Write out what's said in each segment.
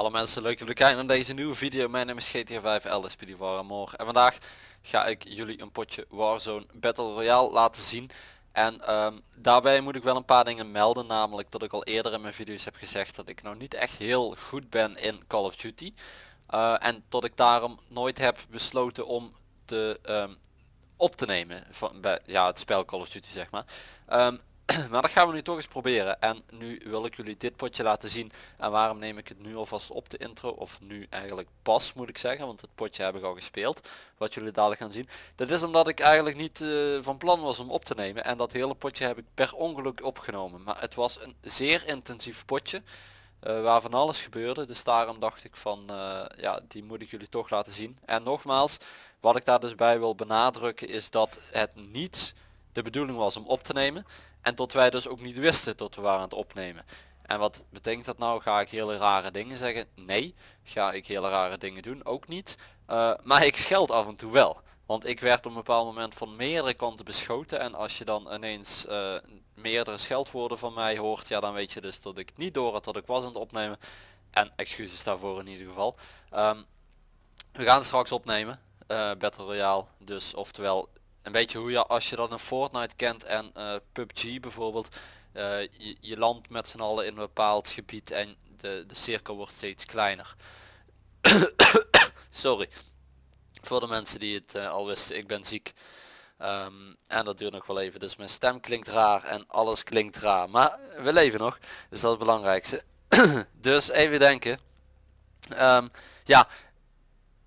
Hallo mensen, leuk jullie kijken naar deze nieuwe video. Mijn naam is GTA 5 LSP Morgen en vandaag ga ik jullie een potje Warzone Battle Royale laten zien. En ehm, daarbij moet ik wel een paar dingen melden, namelijk dat ik al eerder in mijn video's heb gezegd dat ik nou niet echt heel goed ben in Call of Duty. Uh, en dat ik daarom nooit heb besloten om te, um, op te nemen van bij, ja, het spel Call of Duty zeg maar. Um, maar dat gaan we nu toch eens proberen. En nu wil ik jullie dit potje laten zien. En waarom neem ik het nu alvast op de intro? Of nu eigenlijk pas moet ik zeggen. Want het potje heb ik al gespeeld. Wat jullie dadelijk gaan zien. Dat is omdat ik eigenlijk niet uh, van plan was om op te nemen. En dat hele potje heb ik per ongeluk opgenomen. Maar het was een zeer intensief potje. Uh, waar van alles gebeurde. Dus daarom dacht ik van uh, ja die moet ik jullie toch laten zien. En nogmaals wat ik daar dus bij wil benadrukken is dat het niet de bedoeling was om op te nemen. En tot wij dus ook niet wisten tot we waren aan het opnemen. En wat betekent dat nou? Ga ik hele rare dingen zeggen? Nee. Ga ik hele rare dingen doen? Ook niet. Uh, maar ik scheld af en toe wel. Want ik werd op een bepaald moment van meerdere kanten beschoten. En als je dan ineens uh, meerdere scheldwoorden van mij hoort. Ja dan weet je dus dat ik niet door had dat ik was aan het opnemen. En excuses daarvoor in ieder geval. Um, we gaan straks opnemen. Uh, Battle Royale. Dus oftewel een beetje hoe je als je dan een Fortnite kent en uh, PUBG bijvoorbeeld. Uh, je, landt met z'n allen in een bepaald gebied en de, de cirkel wordt steeds kleiner. Sorry. Voor de mensen die het uh, al wisten, ik ben ziek. Um, en dat duurt nog wel even. Dus mijn stem klinkt raar en alles klinkt raar. Maar we leven nog. Dus dat is het belangrijkste. dus even denken. Um, ja.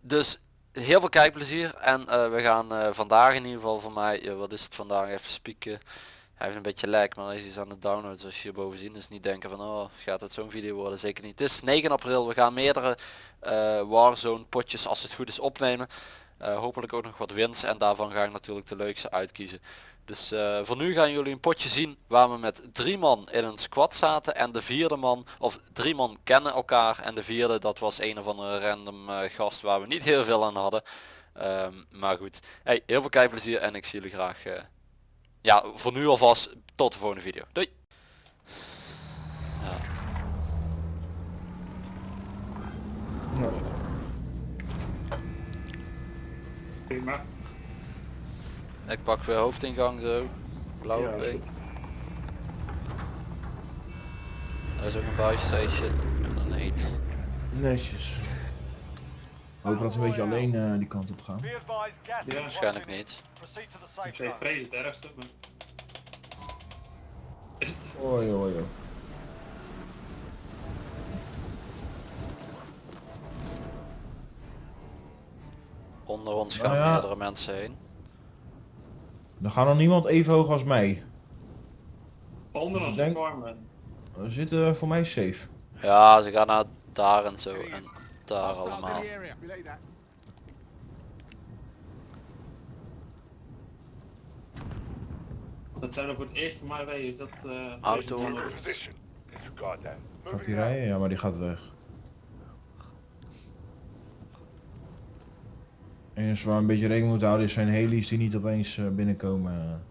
Dus heel veel kijkplezier en uh, we gaan uh, vandaag in ieder geval voor mij, wat is het vandaag, even spieken. Hij heeft een beetje lijk, maar hij is aan het downloaden zoals je hierboven zien. Dus niet denken van, oh, gaat het zo'n video worden? Zeker niet. Het is 9 april, we gaan meerdere Warzone potjes als het goed is opnemen. hopelijk ook nog wat wins en daarvan ga ik natuurlijk de leukste uitkiezen. Dus uh, voor nu gaan jullie een potje zien waar we met drie man in een squad zaten en de vierde man, of drie man kennen elkaar en de vierde dat was een of andere random uh, gast waar we niet heel veel aan hadden. Um, maar goed, hey, heel veel kijkplezier en ik zie jullie graag, uh, ja voor nu alvast tot de volgende video. Doei! Ja. Prima. Ik pak weer hoofdingang zo. Blauwe ja, pik. Er is ook een buy station en een eten. Netjes. Hoop dat ze een beetje alleen uh, die kant op gaan. Ja. Waarschijnlijk niet. Ik zei vrees het ergste. Maar... Oei oei oei. Onder ons gaan nou ja. meerdere mensen heen. Dan gaat nog niemand even hoog als mij. Onder ons denk... We zitten voor mij safe. Ja, ze gaan naar daar en zo en daar allemaal. Dat zijn er voor het eerst voor mij weten dat uh, auto. Gaat hij rijden? Ja, maar die gaat weg. Enige waar we een beetje rekening moeten houden is zijn heli's die niet opeens uh, binnenkomen.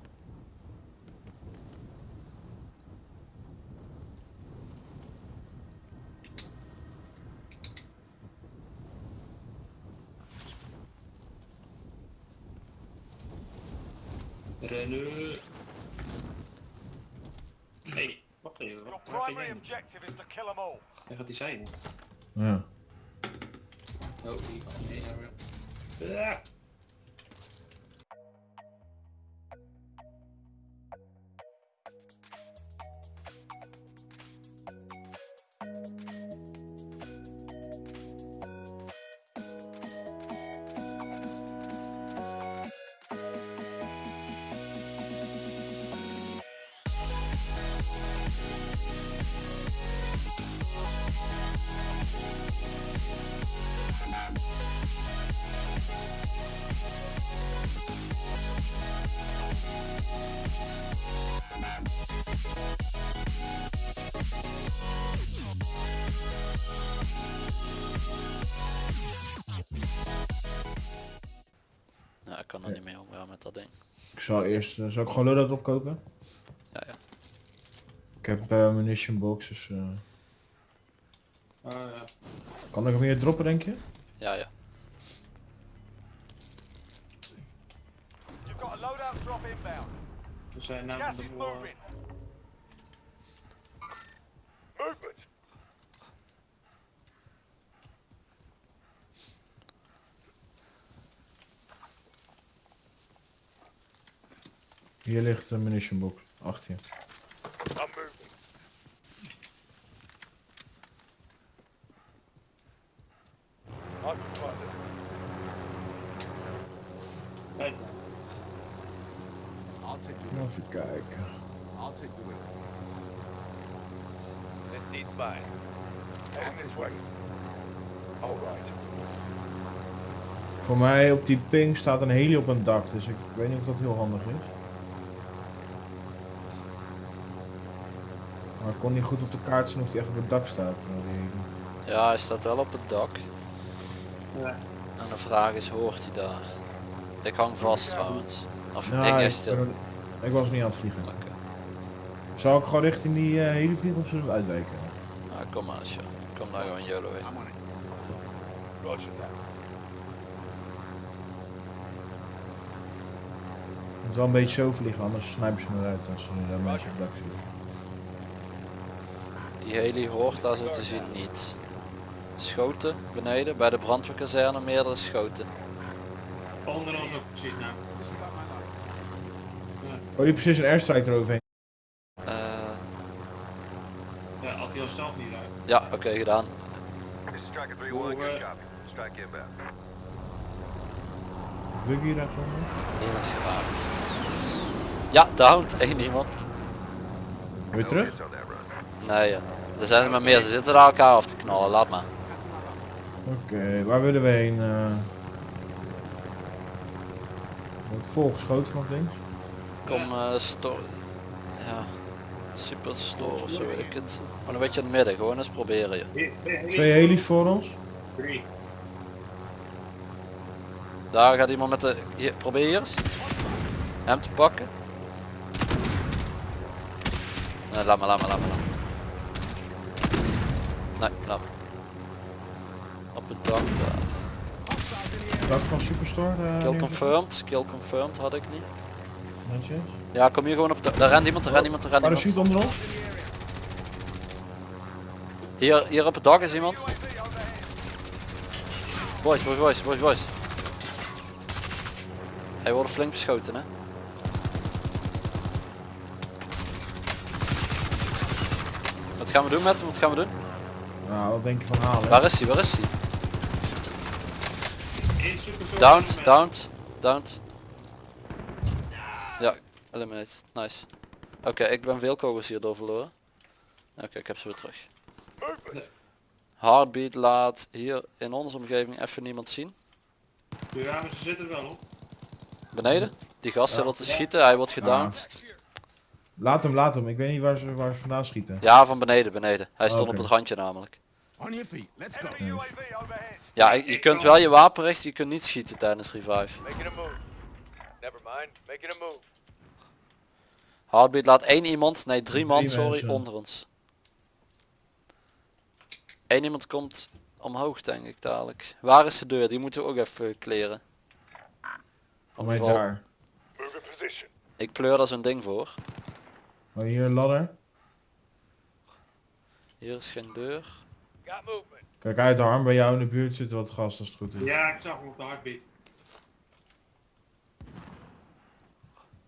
Rennen. Hey, wacht even. Waar gaat hij zijn? Ja. Oh, die van nee, Ugh. Kan er niet mee omgaan met dat ding. Ik zal eerst, uh, zal ik gewoon loadout opkopen? Ja, ja. Ik heb uh, munition boxes. Uh... Eh, ja. Kan er nog meer droppen denk je? Ja, ja. You've got a loadout drop inbound. we zijn Gas naar de is moving. Movement. Hier ligt een munition box. Achter je. Even kijken. I'll take the wheel. This needs buying. Heading this way. All right. Voor mij op die ping staat een heli op een dak, dus ik weet niet of dat heel handig is. Maar ik kon niet goed op de kaart zien of die echt op het dak staat. Ja, hij staat wel op het dak. ja. En de vraag is, hoort hij daar? Ik hang vast trouwens. Of Ja, ik ik, is stil. ben- ik was niet aan het vliegen. Zou ik gewoon richting die eh, heli vliegen of zullen we uitwijken? Nou, kom maar, Sjo. Kom daar gewoon. Roger that. Het moet wel een beetje zo vliegen, anders snijpen ze me eruit als ze daar mensen op het dak zien. Die heli hoort daar zo te zien niet. Schoten beneden, bij de brandweerkazerne meerdere schoten. Onder ons ook precies nou. Oh, die precies een airstrike eroverheen. Eh, Ja, had hij al zelf niet uit. ja, oké, gedaan. This is Striker 3-1, Hoe, eh, inbound. Buggy daaronder. Niemand geraakt. Ja, downed. Eén iemand. Weer terug? Nee, ja. Er zijn er maar meer. Ze zitten daar elkaar af te knallen. Laat maar. Oké, waar willen we heen? eh? Wordt volgeschoten van links. Kom, eh sto Ja. Super store of zo weet ik het. Maar een beetje in het midden. Gewoon eens proberen je. Twee helis voor ons. Drie. Daar gaat iemand met de... Hier, probeer hier eens. Hem te pakken. Nee, laat maar, laat maar, laat maar. Nee, maar. Op het dak daar. Dak van Superstore. eh, Kill confirmed. Kill confirmed had ik niet. Netjes. Ja, kom hier gewoon op het dak. Daar rent iemand, daar rent iemand, daar rent iemand. Parachute onder ons. Hier, hier op het dak is iemand. Boys, boys, boys, boys, boys. Hij wordt flink beschoten, hè? Wat gaan we doen met hem? Wat gaan we doen? Nou, wat denk je van halen? Waar is hij? Waar is hij? Downed, downed, downed. Ja, eliminate. Nice. Oké, ik ben veel kogels hierdoor verloren. Oké, ik heb ze weer terug. Heartbeat laat hier in onze omgeving even niemand zien. Ja, maar ze zitten er wel op. Beneden. Die gast zit al te schieten, hij wordt gedowned. Laat hem, laat hem. Ik weet niet waar ze, waar ze vandaan schieten. Ja, van beneden, beneden. Hij stond op het randje namelijk. On your feet. Let's go. Enemy UAV overhead. Ja, je kunt wel je wapen richten, je kunt niet schieten tijdens revive. Making a move. Never mind. Making a move. Heartbeat laat één iemand, nee drie man, sorry, mensen. onder ons. Eén iemand komt omhoog denk ik dadelijk. Waar is de deur? Die moeten we ook even kleren. Mij daar. Ik pleur daar zo'n ding voor. Oh, hier een ladder. Hier is geen deur. Got movement. Kijk uit, Harm. Bij jou in de buurt zit wat gas als het goed is. Ja, ik zag hem op de heartbeat.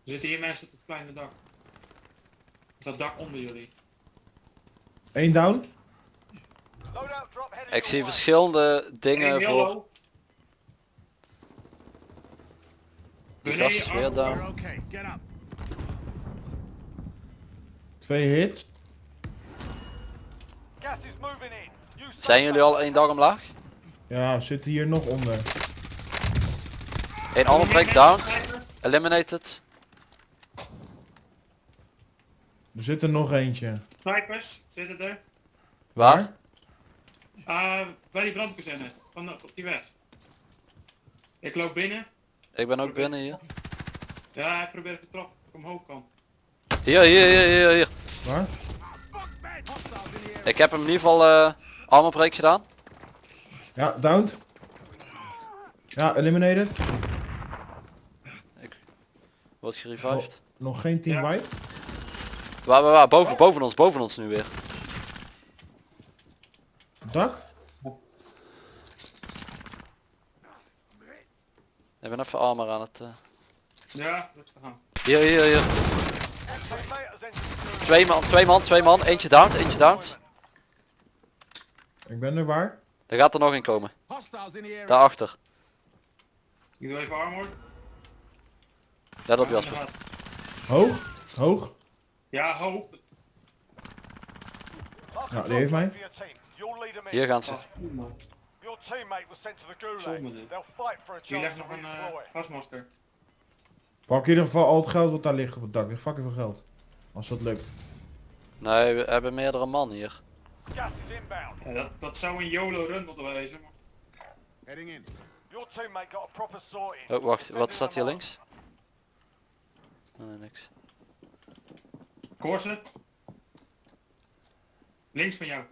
Er zitten hier mensen op het kleine dak. Dat dak onder jullie. Eén down. Ik zie verschillende dingen voor. gast is weer down. Up. Twee hits. Gas is moving in. Zijn jullie al één dag omlaag? Ja, zitten hier nog onder. Eén ander break downed. Eliminated. Er zit er nog eentje. Snipers zitten er. Waar? Ah, bij die brandkazerne. Van de, op die weg. Ik loop binnen. Ik ben ook binnen hier. Ja, ik probeer even trap ik omhoog kan. Hier, hier, hier, hier, hier. Waar? Ik heb hem in ieder geval... eh, Armor break gedaan. Ja, downed. Ja, eliminated. Wordt gerevived. Nog geen team Ja. wipe. Waar, waar, waar? Boven, boven ons, boven ons nu weer. Dak. Ik ben even armor aan het... eh, Ja, dat is gegaan. Hier, hier, hier. Twee man, twee man, twee man. Eentje down, eentje down. Ik ben er waar. Er gaat er nog komen. In area. Daarachter. Ik doe even armor. Let op Ja, Jasper. Hoog. Hoog. Ja. Mark Ja, die heeft mij. Hier gaan ze. Die chance legt nog een eh, gasmasker. Pak in ieder geval al het geld wat daar ligt op het dak. Is fucking veel geld. Als dat lukt. Nee, we hebben meerdere man hier. Gas is inbound. Ja, dat, dat zou een YOLO run moeten wezen. maar- Heading in. Your teammate got a proper sorting. Oh, wacht. Wat staat hier links? Nee, niks. Links van jou.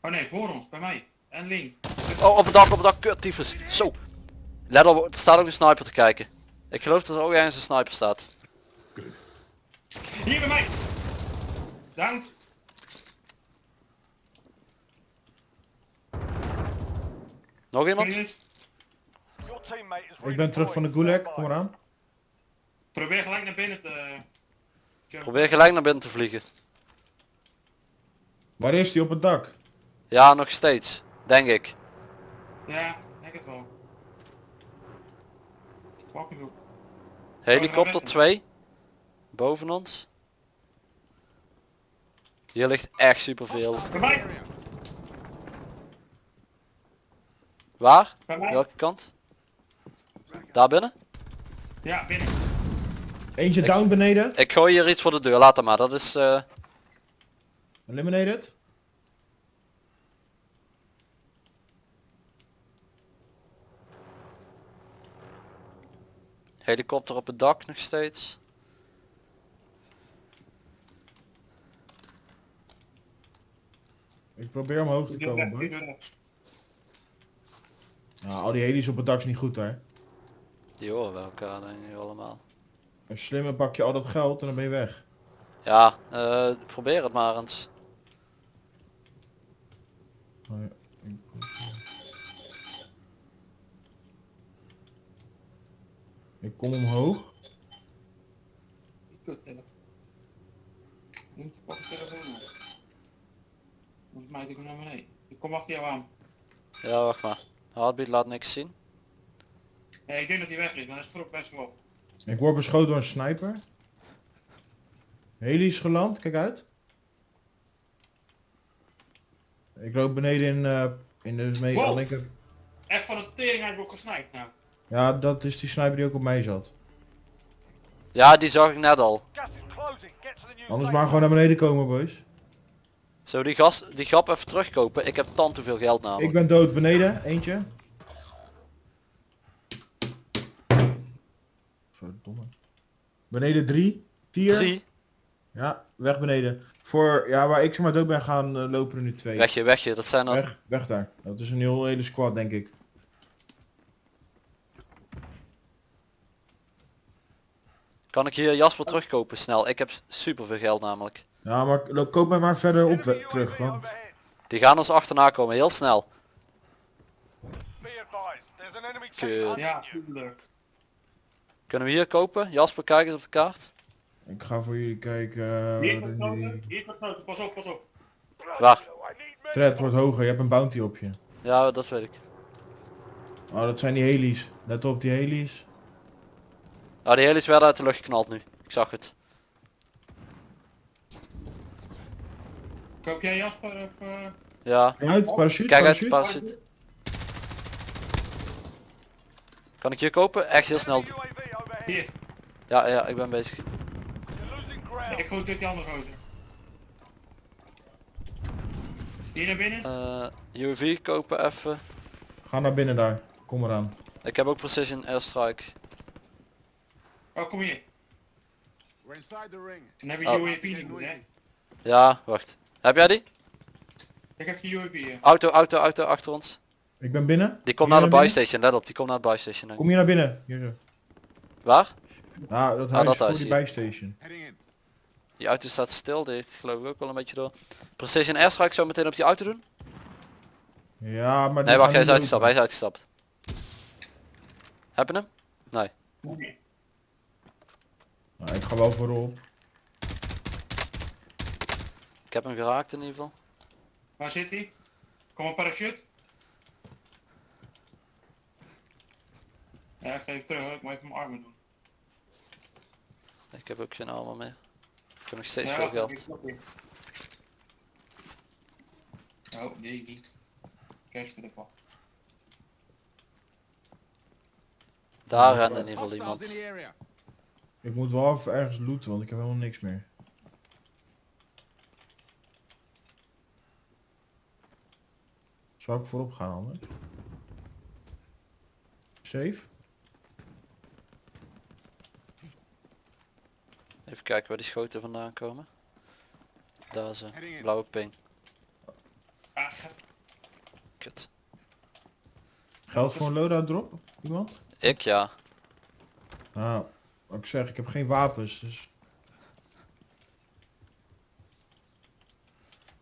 Oh nee, voor ons, bij mij. En links. Oh, op het dak, op het dak. Kut, tyfus. Zo. Let op, er staat ook een sniper te kijken. Ik geloof dat er ook ergens een sniper staat. Hier bij mij! Downed. Nog iemand? Ik ben terug van de gulag. Kom eraan. Probeer gelijk naar binnen te... jumpen. Probeer gelijk naar binnen te vliegen. Waar is die op het dak? Ja, nog steeds. Denk ik. Ja, ik denk het wel. Helikopter 2. Boven ons. Hier ligt echt superveel. Bij area. Waar? Bij? Welke kant? Daar binnen? Ja, binnen. Eentje Ik- down beneden. Ik gooi hier iets voor de deur. Laat hem maar. Dat is... eh, Eliminated. helikopter op het dak nog steeds. Ik probeer omhoog te komen. Nou, al die heli's op het dak is niet goed hè. Die horen we elkaar denk ik allemaal. Een slimme pak je al dat geld en dan ben je weg. Ja, eh, probeer het maar eens. Oh ja, ik- Ik kom omhoog. Kut. Doe ik hem naar beneden. Ik kom achter jou aan. Ja, wacht maar. Heartbeat laat niks zien. Ik denk dat hij weg is, maar dat is vroeg best wel op. Ik word beschoten door een sniper. Heli is geland, kijk uit. Ik loop beneden in, eh in de mee Wow. linker. Echt van een tering heb ik ook gesniped nou. Ja, dat is die sniper die ook op mij zat. Ja, die zag ik net al. Anders maar gewoon naar beneden komen, boys. We die, gas, die grap even terugkopen? Ik heb tand te veel geld namelijk. Ik ben dood beneden, eentje. Verdomme. Beneden drie, vier. Drie. Ja, weg beneden. Voor, ja, waar ik zeg maar dood ben gaan, eh, lopen er nu twee. Wegje, wegje. Dat zijn er... Weg, weg daar. Dat is een heel hele squad, denk ik. Kan ik hier Jasper terugkopen snel? Ik heb super veel geld namelijk. Ja, maar koop mij maar verder op terug, want... Die gaan ons achterna komen, heel snel. Kut. Ja. Kunnen we hier kopen? Jasper, kijk eens op de kaart. Ik ga voor jullie kijken. eh, Hier groter, hier groter. Pas op, pas op. Waar? Threat wordt hoger, je hebt een bounty op je. Ja, dat weet ik. Oh, dat zijn die heli's. Let op die heli's. Ah, die heli's werden uit de lucht geknald nu. Ik zag het. Koop jij Jasper of... eh, Ja. Kijk uit, parachute, Kijk uit, parachute. parachute. Kan ik hier kopen? Echt heel snel. Hier, Ja, ja, ik ben bezig. Ik gooi dit die andere gozer. Hier naar binnen? Eh UAV kopen even. Ga naar binnen daar. Kom eraan. Ik heb ook precision airstrike. Oh, kom hier. We're inside the ring. Dan heb je Oh. UAV nodig, hè. Ja, wacht. Heb jij die? Ik heb die UAV hier. Auto, auto, auto achter ons. Ik ben binnen. Die komt Kom naar de buy binnen? station, let op, die komt naar de buy station. denk ik. Kom je naar binnen. Hier zo. Waar? Nou, dat Ah, huis dat voor huis die hier. auto staat stil, die heeft geloof ik ook wel een beetje door. Precision airstrike zo meteen op die auto doen? Ja, maar... Nee, wacht, hij is uitgestapt, hij is uitgestapt. Heb je hem? Nee. Nee. Nou, ik ga wel voorop. Ik heb hem geraakt in ieder geval. Waar zit hij? Kom een parachute. Ja, ik ga even terug. hoor. Ik moet even mijn armen doen. Ik heb ook geen armen meer. Ik heb nog steeds Ja, veel geld. Oh, deze niet. Cash voor de pak. Daar rende in ieder geval iemand. Ik moet wel even ergens looten, want ik heb helemaal niks meer. Zou ik voorop gaan anders? Safe? Even kijken waar die schoten vandaan komen. Daar is ze. In. Blauwe ping. Ah. Kut. Geld voor een loadout drop? Iemand? Ik ja. Nou, wat ik zeg, ik heb geen wapens, dus...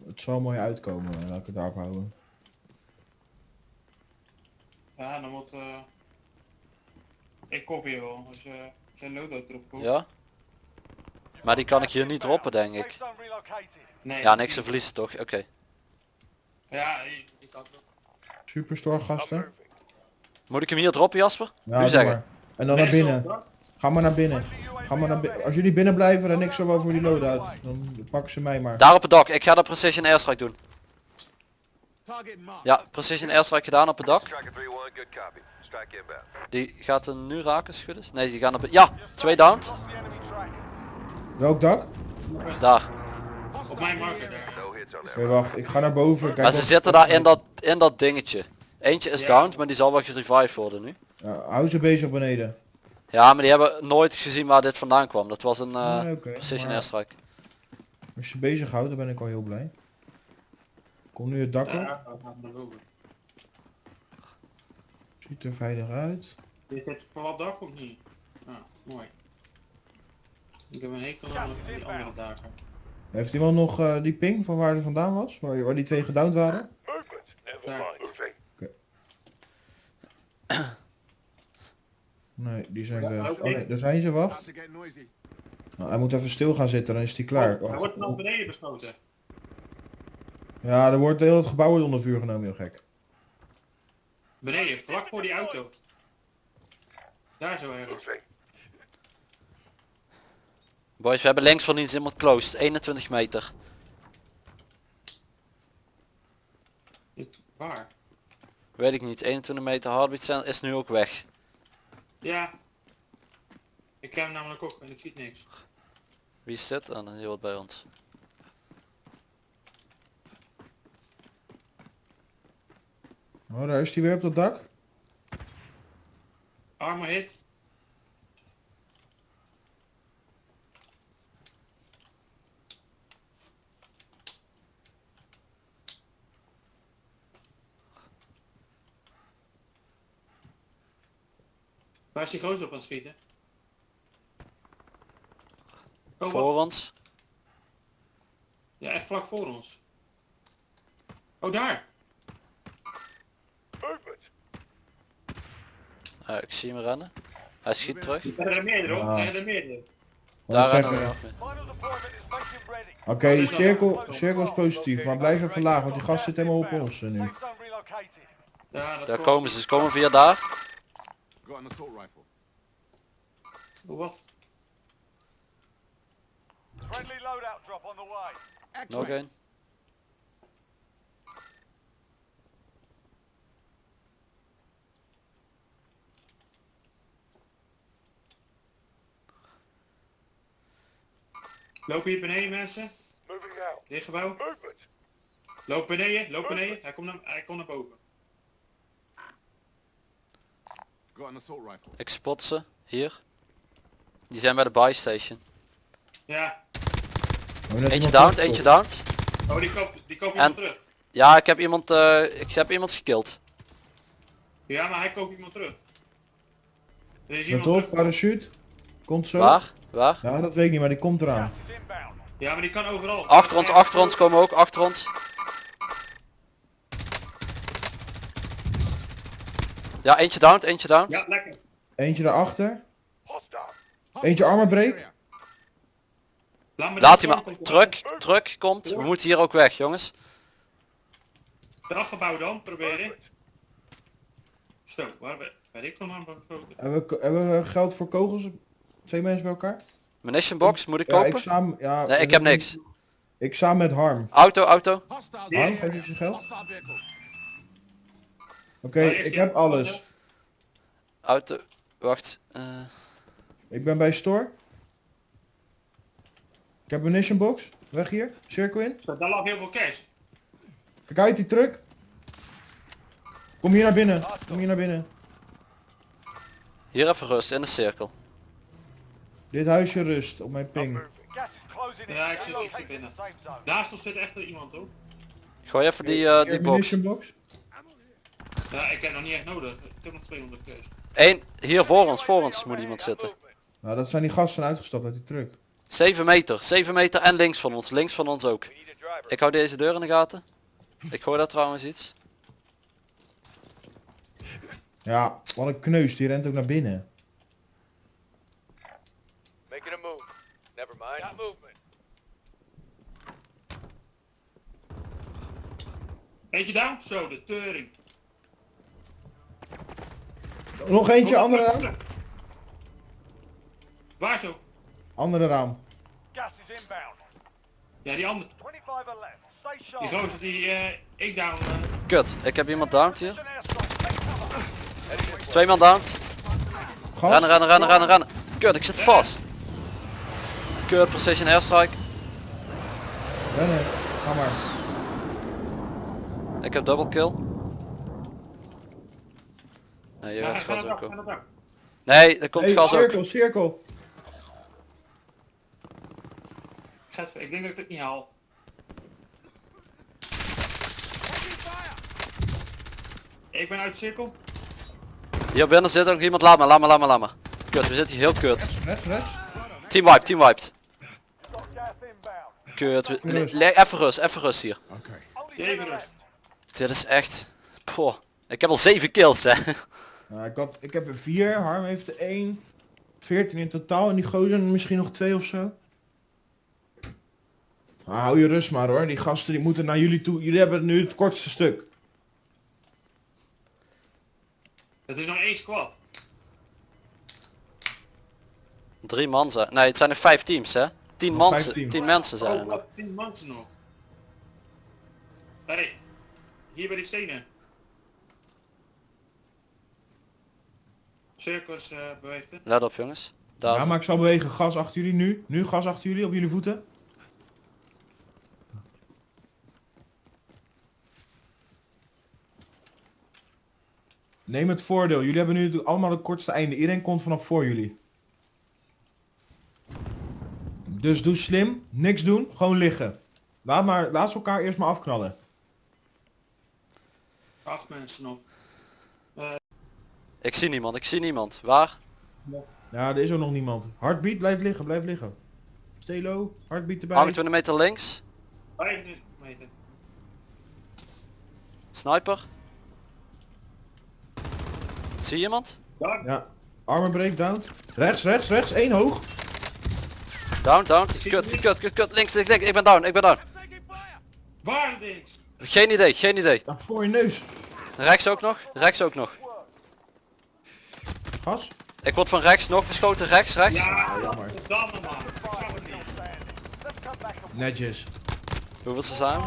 Het zal mooi uitkomen, laat ik het daarop houden. Ja, dan moet... eh Ik kop hier wel. Als je zijn loadout erop komt. Ja? Maar die kan ik hier niet droppen denk ik. Nee, Ja, niks te verliezen toch? Oké. Ja, ik, had het. Superstore gasten? Moet ik hem hier droppen Jasper? Ja, nu zeggen. maar. En dan naar binnen. Ga maar naar binnen. Ga maar naar binnen. Als jullie binnen blijven, dan niks zo wel voor die loadout. Dan pakken ze mij maar. Daar op het dak. Ik ga de precision airstrike doen. Ja, precision airstrike gedaan op het dak. Tracker 3-1, good copy. Strike inbound. Die gaat er nu raken, schudden. Nee, die gaan op het... Ja, twee downed. Welk dak? Daar. Op mijn marker wacht. Ik ga naar boven. Kijk Maar ze zitten daar in dat, in dat dingetje. Eentje is downed, maar die zal wel gerevived worden nu. Ja, hou ze bezig beneden. Ja, maar die hebben nooit gezien waar dit vandaan kwam. Dat was een eh Nee, oké, precision maar- airstrike. Als je ze bezig houdt, dan ben ik al heel blij. Kom nu het dak op. Ja, gaat naar boven. Ziet er veilig uit. Dit het plat dak of niet? Ah, mooi. Ik heb een hekel aan die andere daken. Heeft iemand nog eh, die ping van waar het vandaan was? Waar, waar die twee gedowned waren? Daar. mind. Moving. Nee, die zijn weg. oké. Oh nee, daar zijn ze, wacht. Nou, hij moet even stil gaan zitten, dan is hij klaar. Oh, hij wordt naar beneden beschoten. Ja, er wordt heel het gebouw wordt onder vuur genomen, heel gek. Beneden, vlak voor die auto. Daar zo ergens. Boys, we hebben links van iets iemand closed. 21 meter. Waar? Weet ik niet. 21 meter heartbeat zijn is nu ook weg. Ja. Ik heb hem namelijk ook en ik zie niks. Wie is dit? Ah, die hoort bij ons. Oh, daar is hij weer op dat dak. Armor hit. Waar is die gozer op aan het schieten? Oh, Voor wat? ons. Ja, echt vlak voor ons. Oh, daar! Ja, ik zie hem rennen. Hij schiet terug. Er zijn er meerdere hoor, Ja. er zijn er meerdere. Daar zeggen rennen we nog. Oké, die cirkel, cirkel is positief, maar blijf even laag, want die gast zit helemaal op ons eh, nu. Ja, Daar komen ze. Ze komen via daar. Wat? Nog één. Lopen hier beneden mensen? Moving now. Dit gebouw? Movement. Loop beneden, loop beneden. Hij komt naar, hij komt naar boven. Got an assault rifle. Ik spot ze. Hier. Die zijn bij de buy station. Ja. Eentje iemand downed, teruggekocht. eentje downed. Oh, die koop, die koop En- iemand terug. Ja, ik heb iemand, eh, ik heb iemand gekild. Ja, maar hij koopt iemand terug. Er is Let iemand op, terug. parachute. Komt zo. Waar? Waar? Ja, dat weet ik niet, maar die komt eraan. Ja, maar die kan overal. Achter ons, achter ons komen ook, achter ons. Ja, eentje downed, eentje downed. Ja, lekker. Eentje daarachter. Eentje armor break. Area. Laat, me Laat die hij maar. Truck, truck komt. We moeten hier ook weg, jongens. Eraf gebouwd dan, proberen. Zo, waar ben, ik dan aan gesloten? Hebben we, hebben we geld voor kogels? Twee mensen bij elkaar? Munition box, moet ik Ja, ik kopen? samen... Ja, Nee, ik heb niks. Ik samen met Harm. Auto, auto. Harm, geef eens je geld. Hostile vehicle. Oké, ik heb alles. Auto. Wacht. eh, Ik ben bij store. Ik heb munition box. Weg hier. Cirkel in. Daar lag heel veel cash. Kijk uit die truck. Kom hier naar binnen. Kom hier naar binnen. hier even rust in de cirkel. Dit huisje rust op mijn ping. Ja, ik zit- ik zit binnen. Naast ons zit echt iemand hoor. Gooi even die, eh, die box. munition box. Ja, ik heb nog niet echt nodig. Ik heb nog 200 cash. Eén, hier voor ons, voor ons moet iemand zitten. Nou, dat zijn die gasten uitgestapt uit die truck. 7 meter, 7 meter en links van ons, links van ons ook. Ik hou deze deur in de gaten. Ik hoor daar trouwens iets. Ja, wat een kneus. Die rent ook naar binnen. Making a move. Never mind. movement. Eentje down? Zo, de teuring. Nog eentje, andere raam. Waar zo? Andere raam. Gas is inbound. Ja, die andere. 25 are left. Stay sharp. Die gozer die eh, ik down. eh, Kut, ik heb iemand downed hier. Twee man downed. Gas. Rennen, rennen, rennen, rennen, rennen. Kut, ik zit vast. Kut, precision airstrike. Rennen. Ga maar. Ik heb double kill. Nee, je ja, gaat gas ook op. Nee, er komt Hey, gas ook. cirkel, cirkel. Ik denk dat ik het niet haal. Ik ben uit de cirkel. Hier binnen zit ook iemand, laat me, laat me, laat me, laat me. Kut, we zitten hier heel kut. Team wiped, team wiped. Kut, le- even rust, even rust hier. Okay. Only Even 10 rust. left. Dit is echt... Poh. Ik heb al 7 kills hè. Nou, ik, had, ik heb er vier. Harm heeft er één. 14 in totaal. En die gozer misschien nog twee of zo. Ah, hou je rust maar hoor. Die gasten die moeten naar jullie toe. Jullie hebben nu het kortste stuk. Het is nog één squad. Drie man zijn. Nee, het zijn er vijf teams hè. Tien, Nog vijf mensen, teams. tien mensen zijn er Oh, nog. wat tien mensen nog. Hey, hier bij die stenen. Circus eh beweegt het. Let op jongens. Daar. Ja, maar ik zal bewegen. Gas achter jullie nu. Nu gas achter jullie op jullie voeten. Neem het voordeel. Jullie hebben nu allemaal het kortste einde. Iedereen komt vanaf voor jullie. Dus doe slim. Niks doen. Gewoon liggen. Laat, maar, laat ze elkaar eerst maar afknallen. Acht mensen nog. Ik zie niemand, ik zie niemand. Waar? Ja, er is ook nog niemand. Heartbeat, blijf liggen. Blijf liggen. Stay low. Heartbeat erbij. 28 meter links. 25 meter. Sniper. Zie je iemand? Ja. Armor break down. Rechts, rechts, rechts. Eén hoog. Down, down. Kut, kut, kut, kut. Links, links, links. Ik ben down, ik ben down. Waar links? Geen idee, geen idee. Daar voor je neus. Rechts ook nog, rechts ook nog. Gas. Ik word van rechts nog beschoten, rechts, rechts. Ja, jammer. Netjes. Hoeveel ze base.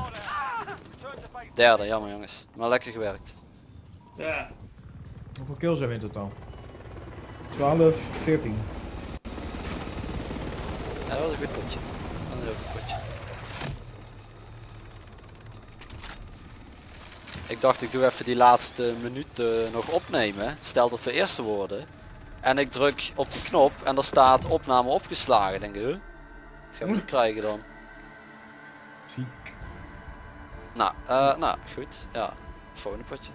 Derde, jammer jongens. Maar lekker gewerkt. Ja. Hoeveel kills hebben we in totaal? 12, 14. Ja, dat was een goed potje. Dat was een heel goed potje. Ik dacht ik doe even die laatste minuut eh, nog opnemen. Stel dat we eerste worden. En ik druk op die knop en er staat opname opgeslagen. Denk ik, huh? Dat gaan we nu krijgen dan. Ziek. Nou, eh, nou goed. Ja, het volgende potje.